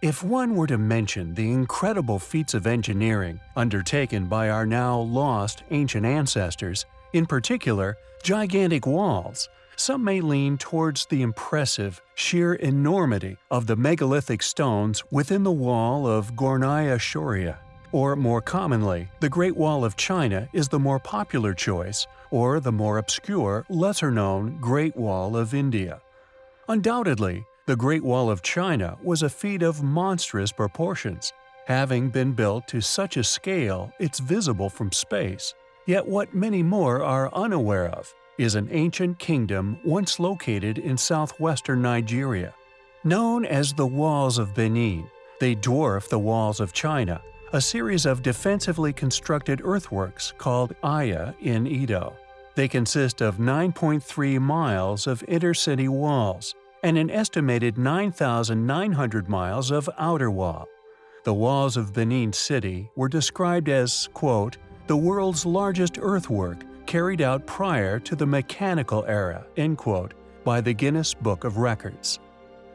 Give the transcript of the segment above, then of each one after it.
If one were to mention the incredible feats of engineering undertaken by our now lost ancient ancestors, in particular, gigantic walls, some may lean towards the impressive, sheer enormity of the megalithic stones within the wall of Gornaya Shoria. Or more commonly, the Great Wall of China is the more popular choice, or the more obscure, lesser-known Great Wall of India. Undoubtedly, the Great Wall of China was a feat of monstrous proportions, having been built to such a scale it's visible from space. Yet what many more are unaware of is an ancient kingdom once located in southwestern Nigeria. Known as the Walls of Benin, they dwarf the Walls of China, a series of defensively constructed earthworks called Aya in Edo. They consist of 9.3 miles of intercity walls and an estimated 9,900 miles of outer wall. The walls of Benin City were described as, quote, the world's largest earthwork carried out prior to the mechanical era, end quote, by the Guinness Book of Records.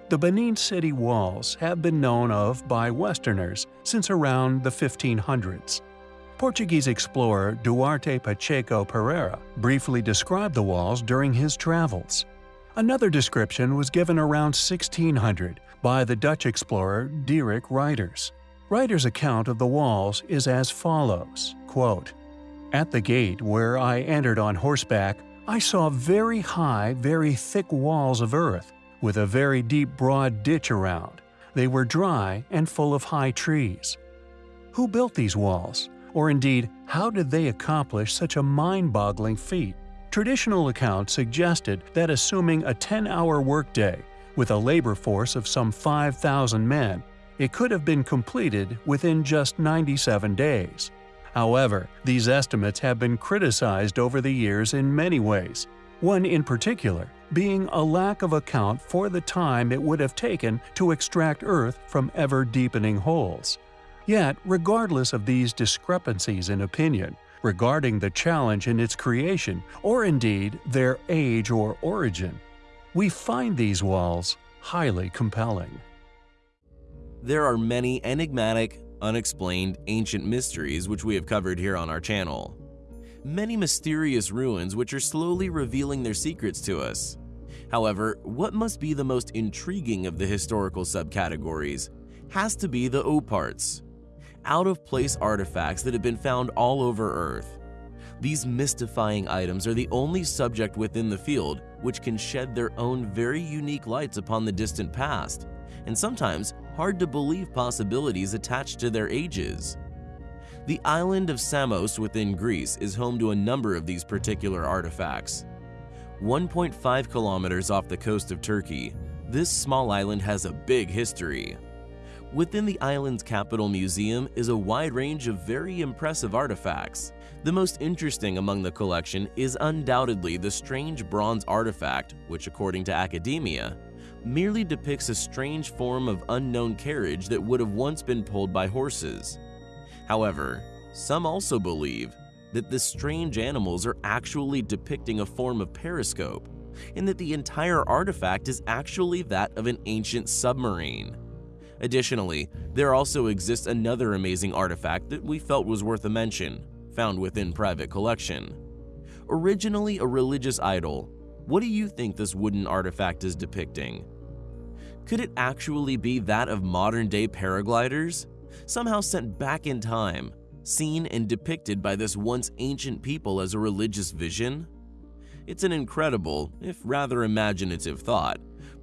The Benin City walls have been known of by Westerners since around the 1500s. Portuguese explorer Duarte Pacheco Pereira briefly described the walls during his travels. Another description was given around 1600 by the Dutch explorer Dierik Ruyters. Ruyters' account of the walls is as follows, quote, at the gate where I entered on horseback, I saw very high, very thick walls of earth, with a very deep broad ditch around. They were dry and full of high trees. Who built these walls? Or indeed, how did they accomplish such a mind-boggling feat? Traditional accounts suggested that assuming a 10-hour workday, with a labor force of some 5,000 men, it could have been completed within just 97 days. However, these estimates have been criticized over the years in many ways, one in particular being a lack of account for the time it would have taken to extract Earth from ever-deepening holes. Yet, regardless of these discrepancies in opinion regarding the challenge in its creation, or indeed their age or origin, we find these walls highly compelling. There are many enigmatic, unexplained ancient mysteries which we have covered here on our channel. Many mysterious ruins which are slowly revealing their secrets to us. However, what must be the most intriguing of the historical subcategories has to be the OOPArts, out-of-place artifacts that have been found all over Earth. These mystifying items are the only subject within the field which can shed their own very unique lights upon the distant past, and sometimes hard to believe possibilities attached to their ages. The island of Samos within Greece is home to a number of these particular artifacts. 1.5 kilometers off the coast of Turkey, this small island has a big history. Within the island's capital museum is a wide range of very impressive artifacts. The most interesting among the collection is undoubtedly the strange bronze artifact, which according to academia, merely depicts a strange form of unknown carriage that would have once been pulled by horses. However, some also believe that the strange animals are actually depicting a form of periscope, and that the entire artifact is actually that of an ancient submarine. Additionally, there also exists another amazing artifact that we felt was worth a mention, found within private collection. Originally a religious idol, what do you think this wooden artifact is depicting? Could it actually be that of modern-day paragliders? Somehow sent back in time, seen and depicted by this once ancient people as a religious vision? It's an incredible, if rather imaginative thought,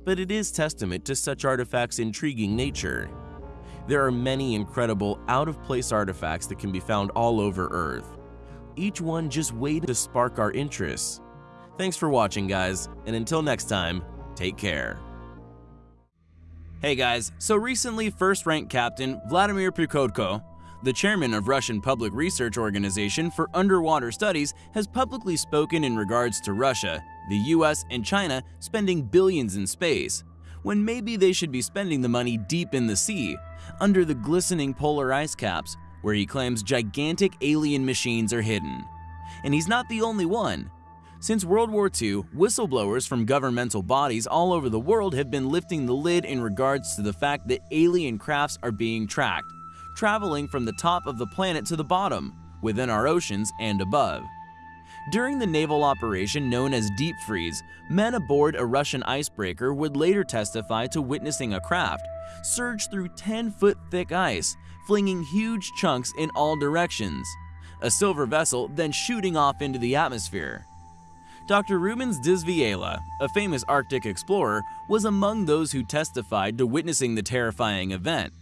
but it is testament to such artifacts' intriguing nature. There are many incredible, out-of-place artifacts that can be found all over Earth. Each one just waiting to spark our interest. Thanks for watching, guys, and until next time, take care. Hey guys, so recently first rank captain Vladimir Prikodko, the chairman of Russian Public Research Organization for Underwater Studies has publicly spoken in regards to Russia, the US, and China spending billions in space, when maybe they should be spending the money deep in the sea, under the glistening polar ice caps, where he claims gigantic alien machines are hidden. And he's not the only one. Since World War II, whistleblowers from governmental bodies all over the world have been lifting the lid in regards to the fact that alien crafts are being tracked, traveling from the top of the planet to the bottom, within our oceans and above. During the naval operation known as Deep Freeze, men aboard a Russian icebreaker would later testify to witnessing a craft surge through 10 foot thick ice, flinging huge chunks in all directions. A silver vessel then shooting off into the atmosphere. Dr. Rubens Disviela, a famous Arctic explorer, was among those who testified to witnessing the terrifying event.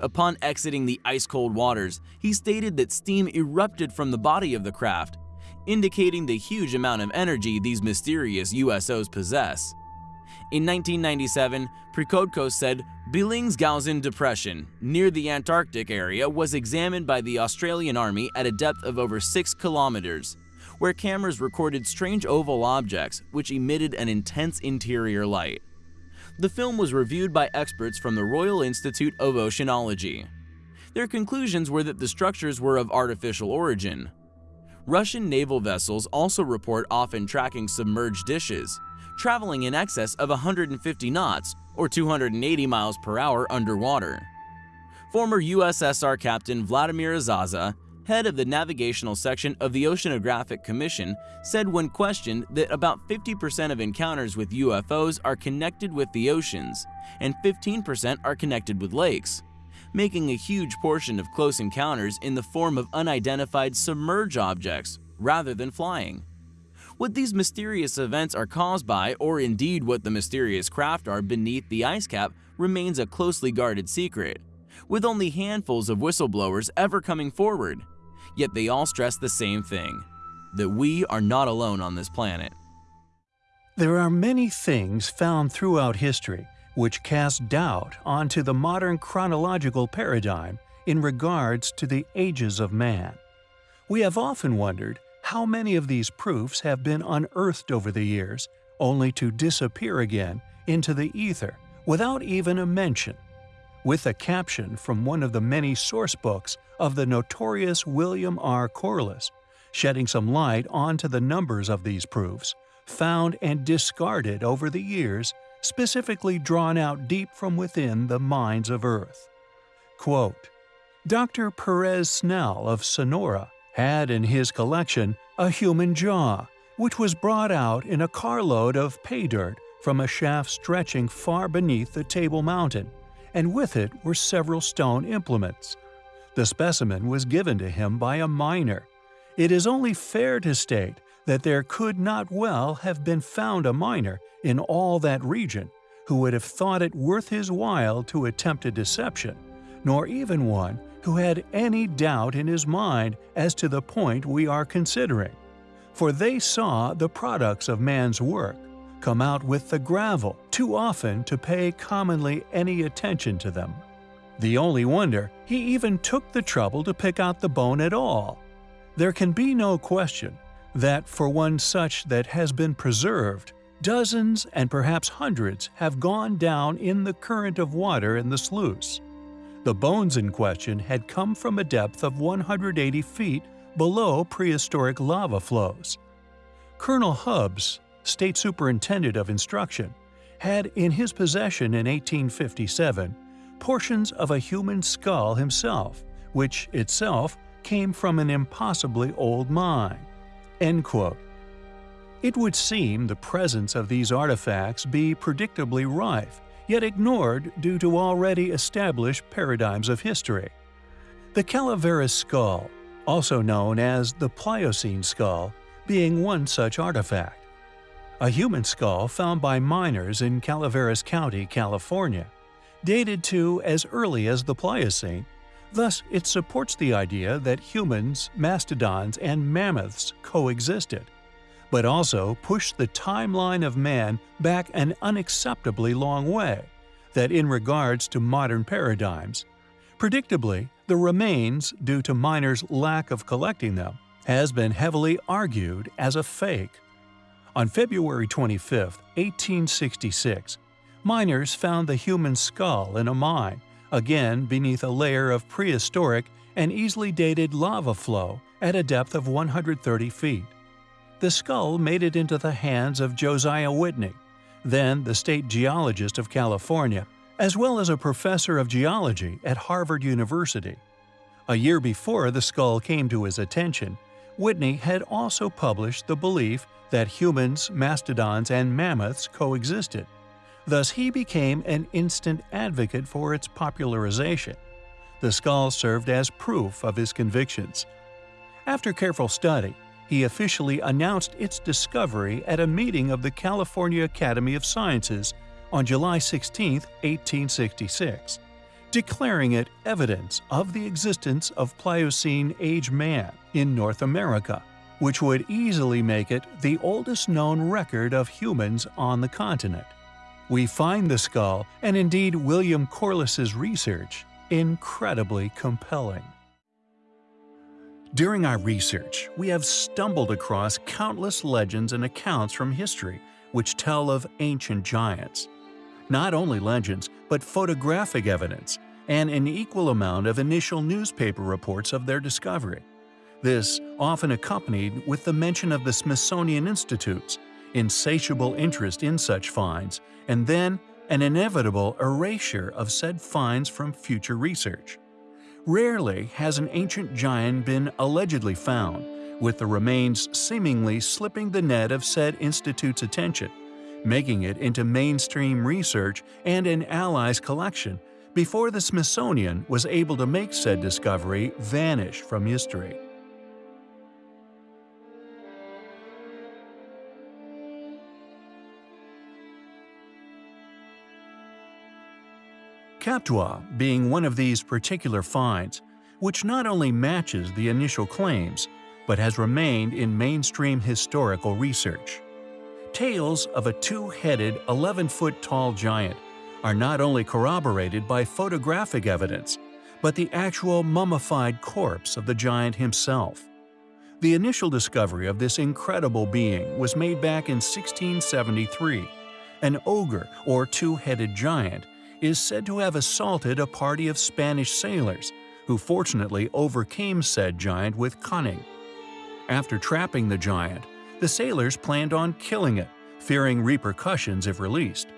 Upon exiting the ice-cold waters, he stated that steam erupted from the body of the craft, indicating the huge amount of energy these mysterious USOs possess. In 1997, Prikodko said Bellingshausen Depression, near the Antarctic area, was examined by the Australian Army at a depth of over 6 kilometers where cameras recorded strange oval objects which emitted an intense interior light. The film was reviewed by experts from the Royal Institute of Oceanology. Their conclusions were that the structures were of artificial origin. Russian naval vessels also report often tracking submerged dishes, traveling in excess of 150 knots or 280 miles per hour underwater. Former USSR Captain Vladimir Azhazha head of the navigational section of the Oceanographic Commission, said when questioned that about 50% of encounters with UFOs are connected with the oceans, and 15% are connected with lakes, making a huge portion of close encounters in the form of unidentified submerged objects rather than flying. What these mysterious events are caused by, or indeed what the mysterious craft are beneath the ice cap, remains a closely guarded secret, with only handfuls of whistleblowers ever coming forward yet they all stress the same thing that we are not alone on this planet. There are many things found throughout history which cast doubt onto the modern chronological paradigm in regards to the ages of man. We have often wondered how many of these proofs have been unearthed over the years, only to disappear again into the ether without even a mention with a caption from one of the many source books of the notorious William R. Corliss, shedding some light onto the numbers of these proofs, found and discarded over the years, specifically drawn out deep from within the minds of Earth. Quote, Dr. Perez Snell of Sonora had in his collection a human jaw, which was brought out in a carload of pay dirt from a shaft stretching far beneath the Table Mountain, and with it were several stone implements. The specimen was given to him by a miner. It is only fair to state that there could not well have been found a miner in all that region who would have thought it worth his while to attempt a deception, nor even one who had any doubt in his mind as to the point we are considering. For they saw the products of man's work, come out with the gravel too often to pay commonly any attention to them. The only wonder, he even took the trouble to pick out the bone at all. There can be no question that for one such that has been preserved, dozens and perhaps hundreds have gone down in the current of water in the sluice. The bones in question had come from a depth of 180 feet below prehistoric lava flows. Colonel Hubbs, State Superintendent of Instruction, had in his possession in 1857 portions of a human skull himself, which itself came from an impossibly old mine. It would seem the presence of these artifacts be predictably rife, yet ignored due to already established paradigms of history. The Calaveras skull, also known as the Pliocene skull, being one such artifact a human skull found by miners in Calaveras County, California, dated to as early as the Pliocene. Thus, it supports the idea that humans, mastodons, and mammoths coexisted, but also pushed the timeline of man back an unacceptably long way, that in regards to modern paradigms. Predictably, the remains, due to miners' lack of collecting them, has been heavily argued as a fake. On February 25, 1866, miners found the human skull in a mine, again beneath a layer of prehistoric and easily dated lava flow at a depth of 130 feet. the skull made it into the hands of Josiah Whitney, then the state geologist of California, as well as a professor of geology at Harvard University. A year before the skull came to his attention, Whitney had also published the belief that humans, mastodons, and mammoths coexisted. Thus, he became an instant advocate for its popularization. The skull served as proof of his convictions. After careful study, he officially announced its discovery at a meeting of the California Academy of Sciences on July 16, 1866, declaring it evidence of the existence of Pliocene age man in North America, which would easily make it the oldest known record of humans on the continent. We find the skull, and indeed William Corliss's research, incredibly compelling. During our research, we have stumbled across countless legends and accounts from history which tell of ancient giants. Not only legends, but photographic evidence, and an equal amount of initial newspaper reports of their discovery. This often accompanied with the mention of the Smithsonian Institute's insatiable interest in such finds, and then an inevitable erasure of said finds from future research. Rarely has an ancient giant been allegedly found, with the remains seemingly slipping the net of said institute's attention, making it into mainstream research and an ally's collection before the Smithsonian was able to make said discovery vanish from history. Kaptua being one of these particular finds, which not only matches the initial claims, but has remained in mainstream historical research. Tales of a two-headed, 11-foot tall giant are not only corroborated by photographic evidence, but the actual mummified corpse of the giant himself. The initial discovery of this incredible being was made back in 1673. An ogre, or two-headed giant, is said to have assaulted a party of Spanish sailors, who fortunately overcame said giant with cunning. After trapping the giant, the sailors planned on killing it, fearing repercussions if released.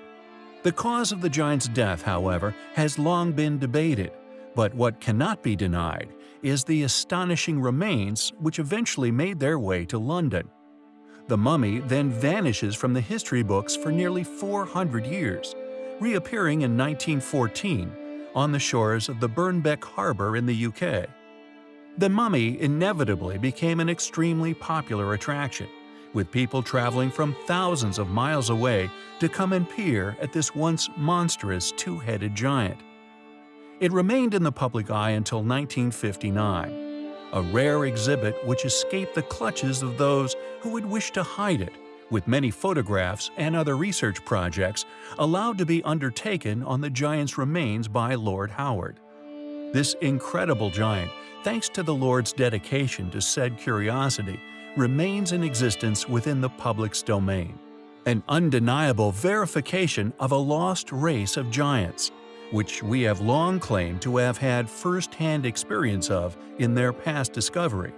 The cause of the giant's death, however, has long been debated, but what cannot be denied is the astonishing remains which eventually made their way to London. The mummy then vanishes from the history books for nearly 400 years, reappearing in 1914 on the shores of the Birnbeck Harbour in the UK. The mummy inevitably became an extremely popular attraction, with people traveling from thousands of miles away to come and peer at this once monstrous two-headed giant. It remained in the public eye until 1959, a rare exhibit which escaped the clutches of those who would wish to hide it with many photographs and other research projects allowed to be undertaken on the giant's remains by Lord Howard. This incredible giant, thanks to the Lord's dedication to said curiosity, remains in existence within the public's domain. An undeniable verification of a lost race of giants, which we have long claimed to have had first-hand experience of in their past discovery.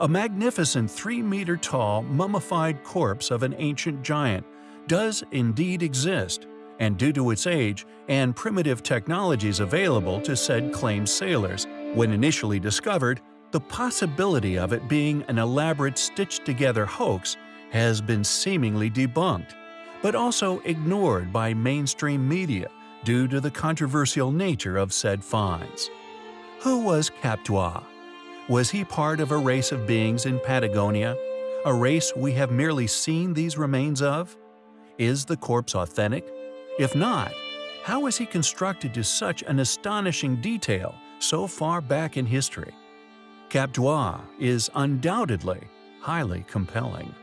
A magnificent 3-meter tall mummified corpse of an ancient giant does indeed exist, and due to its age and primitive technologies available to said claimed sailors, when initially discovered, the possibility of it being an elaborate stitched-together hoax has been seemingly debunked, but also ignored by mainstream media due to the controversial nature of said finds. Who was Kaptua? Was he part of a race of beings in Patagonia? A race we have merely seen these remains of? Is the corpse authentic? If not, how is he constructed to such an astonishing detail so far back in history? Kaptua is undoubtedly highly compelling.